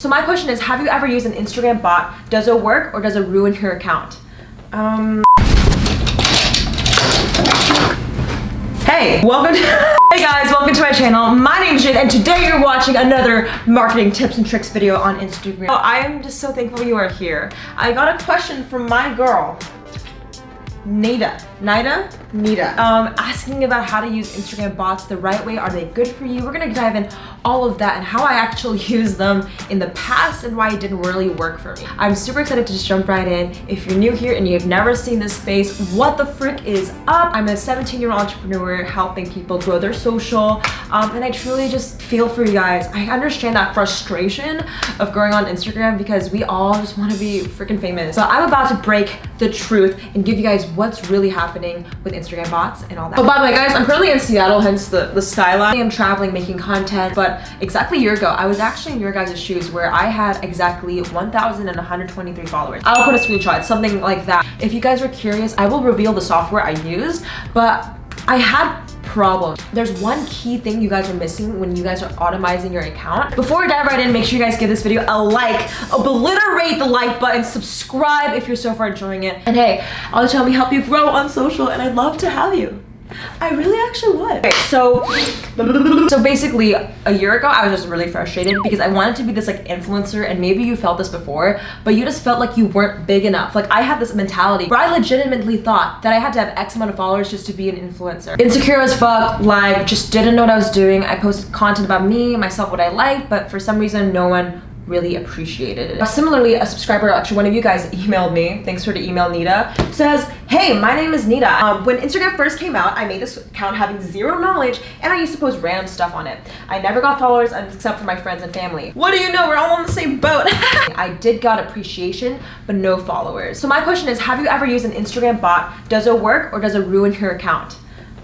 So my question is, have you ever used an Instagram bot? Does it work or does it ruin your account? Um... Hey, welcome to Hey guys, welcome to my channel. My name is Jade and today you're watching another marketing tips and tricks video on Instagram. Oh, I am just so thankful you are here. I got a question from my girl, Nida. Nida? Nida. Um, asking about how to use Instagram bots the right way. Are they good for you? We're gonna dive in all of that and how I actually used them in the past and why it didn't really work for me. I'm super excited to just jump right in. If you're new here and you've never seen this space, what the frick is up? I'm a 17 year old entrepreneur helping people grow their social um, and I truly just feel for you guys. I understand that frustration of going on Instagram because we all just want to be freaking famous. So I'm about to break the truth and give you guys what's really happening with Instagram bots and all that. Oh, by the way, guys, I'm currently in Seattle, hence the, the skyline. I'm traveling, making content, but exactly a year ago, I was actually in your guys' shoes where I had exactly 1,123 followers. I'll put a screenshot, something like that. If you guys are curious, I will reveal the software I use, but I had problems. There's one key thing you guys are missing when you guys are automizing your account. Before I dive right in, make sure you guys give this video a like, obliterate the like button, subscribe if you're so far enjoying it. And hey, I'll tell me help you grow on social and I'd love to have you. I really actually would. Okay, so, so basically a year ago, I was just really frustrated because I wanted to be this like influencer and maybe you felt this before, but you just felt like you weren't big enough. Like I had this mentality where I legitimately thought that I had to have X amount of followers just to be an influencer. Insecure as fuck, like just didn't know what I was doing. I posted content about me, myself, what I liked, but for some reason, no one really appreciated it. Similarly, a subscriber, actually one of you guys emailed me, thanks for the email Nita, says, hey, my name is Nita. Um, when Instagram first came out, I made this account having zero knowledge and I used to post random stuff on it. I never got followers except for my friends and family. What do you know, we're all on the same boat. I did got appreciation, but no followers. So my question is, have you ever used an Instagram bot? Does it work or does it ruin your account?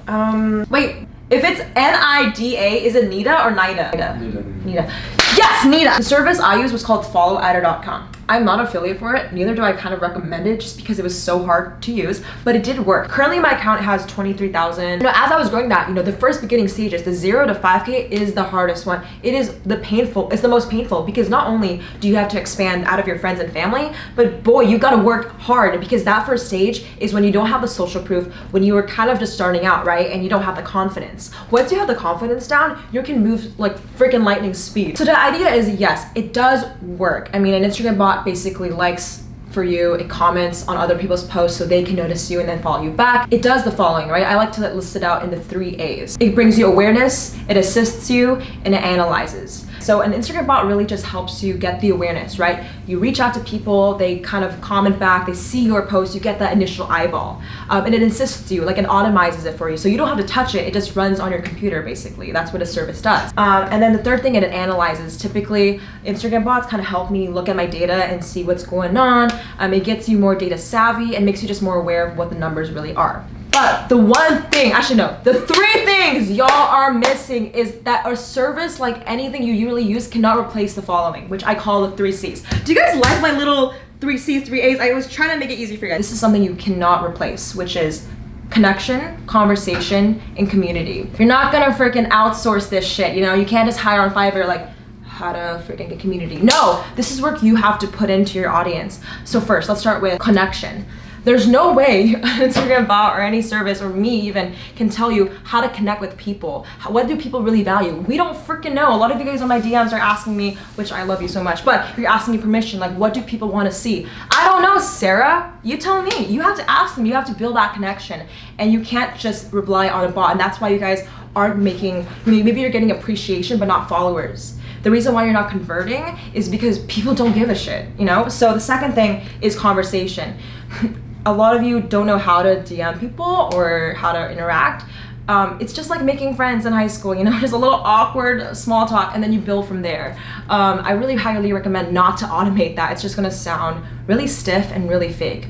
Um, wait, if it's N-I-D-A, is it Nita or Nida? Nida. Nida. Nida. Yes, Nita. The service I use was called followadder.com. I'm not affiliate for it, neither do I kind of recommend it just because it was so hard to use, but it did work. Currently my account has 23,000. You know, as I was growing that, you know, the first beginning stages, the zero to 5K is the hardest one. It is the painful, it's the most painful because not only do you have to expand out of your friends and family, but boy, you gotta work hard because that first stage is when you don't have the social proof, when you were kind of just starting out, right? And you don't have the confidence. Once you have the confidence down, you can move like freaking lightning speed. So the idea is yes, it does work. I mean, an Instagram bot basically likes for you, it comments on other people's posts so they can notice you and then follow you back. It does the following, right? I like to list it out in the three A's. It brings you awareness, it assists you, and it analyzes. So an Instagram bot really just helps you get the awareness, right? You reach out to people, they kind of comment back, they see your post, you get that initial eyeball. Um, and it assists you, like it automizes it for you. So you don't have to touch it, it just runs on your computer basically. That's what a service does. Um, and then the third thing, it analyzes. Typically, Instagram bots kind of help me look at my data and see what's going on. Um, it gets you more data savvy and makes you just more aware of what the numbers really are. But the one thing, actually no, the three things y'all are missing is that a service like anything you usually use cannot replace the following, which I call the three C's. Do you guys like my little three C's, three A's? I was trying to make it easy for you guys. This is something you cannot replace, which is connection, conversation, and community. You're not gonna freaking outsource this shit, you know? You can't just hire on Fiverr like, how to freaking get community. No, this is work you have to put into your audience. So first, let's start with connection. There's no way Instagram bot or any service or me even can tell you how to connect with people. How, what do people really value? We don't freaking know. A lot of you guys on my DMs are asking me, which I love you so much, but you're asking me permission, like what do people want to see? I don't know, Sarah. You tell me. You have to ask them. You have to build that connection and you can't just rely on a bot. And that's why you guys aren't making, maybe you're getting appreciation, but not followers. The reason why you're not converting is because people don't give a shit, you know? So the second thing is conversation. a lot of you don't know how to DM people or how to interact. Um, it's just like making friends in high school, you know, just a little awkward small talk and then you build from there. Um, I really highly recommend not to automate that. It's just gonna sound really stiff and really fake.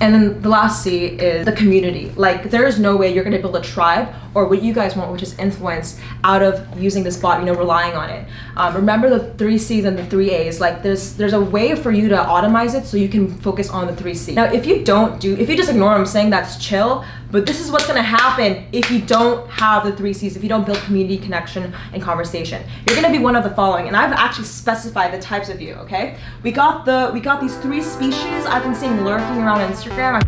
And then the last C is the community. Like there is no way you're gonna build a tribe or what you guys want, which is influence out of using this bot, you know, relying on it. Um, remember the three C's and the three A's. Like there's there's a way for you to automize it so you can focus on the three C's. Now, if you don't do, if you just ignore what I'm saying, that's chill. But this is what's gonna happen if you don't have the three C's, if you don't build community connection and conversation. You're gonna be one of the following, and I've actually specified the types of you, okay? We got the we got these three species I've been seeing lurking around Instagram.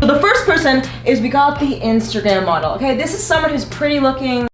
So the first person is we got the Instagram model, okay? This is someone who's pretty looking,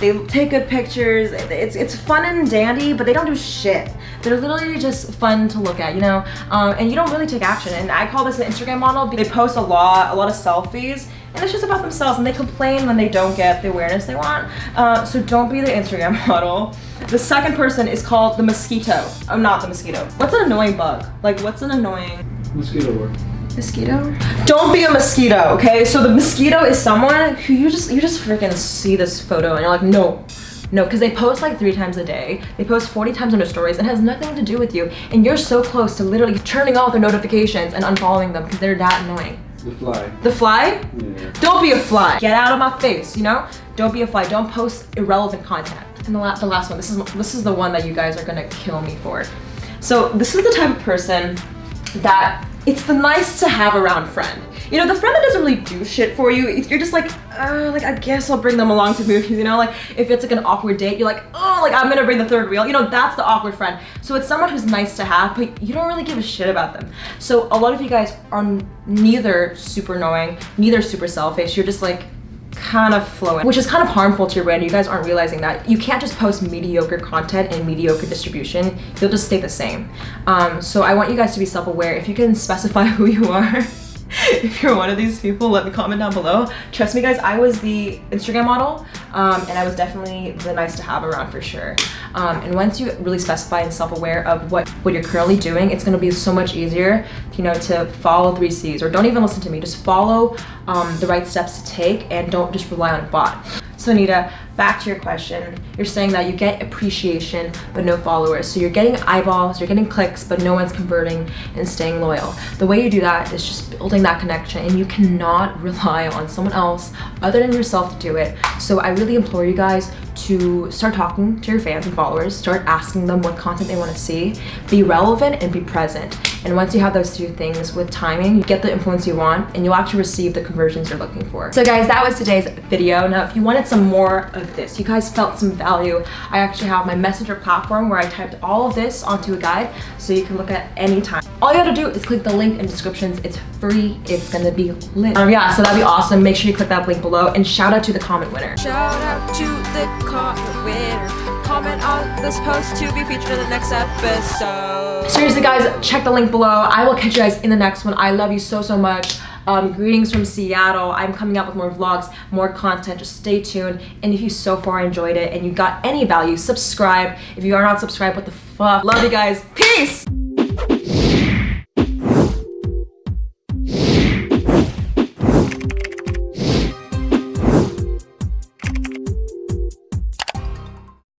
they take good pictures. It's it's fun and dandy, but they don't do shit. They're literally just fun to look at, you know. Um, and you don't really take action. And I call this an Instagram model. They post a lot, a lot of selfies, and it's just about themselves. And they complain when they don't get the awareness they want. Uh, so don't be the Instagram model. The second person is called the mosquito. I'm not the mosquito. What's an annoying bug? Like, what's an annoying? Mosquito. Mosquito? Don't be a mosquito, okay? So the mosquito is someone who you just you just freaking see this photo and you're like, no, no, because they post like three times a day. They post 40 times on their stories and has nothing to do with you. And you're so close to literally turning off their notifications and unfollowing them because they're that annoying. The fly. The fly? Yeah. Don't be a fly. Get out of my face, you know? Don't be a fly. Don't post irrelevant content. And the, la the last one, this is, this is the one that you guys are gonna kill me for. So this is the type of person that it's the nice to have around friend. You know, the friend that doesn't really do shit for you, you're just like, uh, like, I guess I'll bring them along to movies, you know? Like, if it's like an awkward date, you're like, oh, like, I'm gonna bring the third wheel. You know, that's the awkward friend. So it's someone who's nice to have, but you don't really give a shit about them. So a lot of you guys are neither super knowing, neither super selfish. You're just like, kind of flowing, which is kind of harmful to your brand. You guys aren't realizing that. You can't just post mediocre content and mediocre distribution. You'll just stay the same. Um, so I want you guys to be self-aware. If you can specify who you are, if you're one of these people, let me comment down below. Trust me guys, I was the Instagram model um, and I was definitely the nice to have around for sure. Um, and once you really specify and self-aware of what, what you're currently doing, it's gonna be so much easier, you know, to follow three C's or don't even listen to me, just follow um, the right steps to take and don't just rely on a bot. So Anita, back to your question. You're saying that you get appreciation, but no followers. So you're getting eyeballs, you're getting clicks, but no one's converting and staying loyal. The way you do that is just building that connection and you cannot rely on someone else other than yourself to do it. So I really implore you guys to start talking to your fans and followers, start asking them what content they want to see, be relevant and be present. And once you have those two things with timing, you get the influence you want and you'll actually receive the conversions you're looking for. So guys, that was today's video. Now, if you wanted some more of this, you guys felt some value, I actually have my messenger platform where I typed all of this onto a guide so you can look at any time. All you have to do is click the link in descriptions. It's free. It's gonna be lit. Um, yeah, so that'd be awesome. Make sure you click that link below and shout out to the comment winner. Shout out to the comment winner. Comment on this post to be featured in the next episode. Seriously guys, check the link below. I will catch you guys in the next one. I love you so, so much. Um, greetings from Seattle. I'm coming out with more vlogs, more content. Just stay tuned. And if you so far enjoyed it and you got any value, subscribe. If you are not subscribed, what the fuck? Love you guys. Peace!